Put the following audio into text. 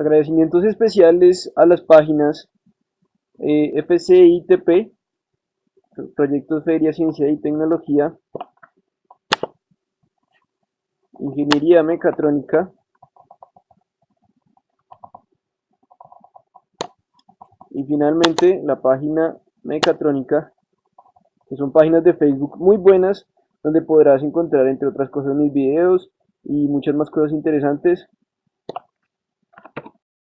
Agradecimientos especiales a las páginas eh, FCITP, Proyectos Feria, Ciencia y Tecnología, Ingeniería Mecatrónica, y finalmente la página Mecatrónica, que son páginas de Facebook muy buenas, donde podrás encontrar entre otras cosas mis videos y muchas más cosas interesantes.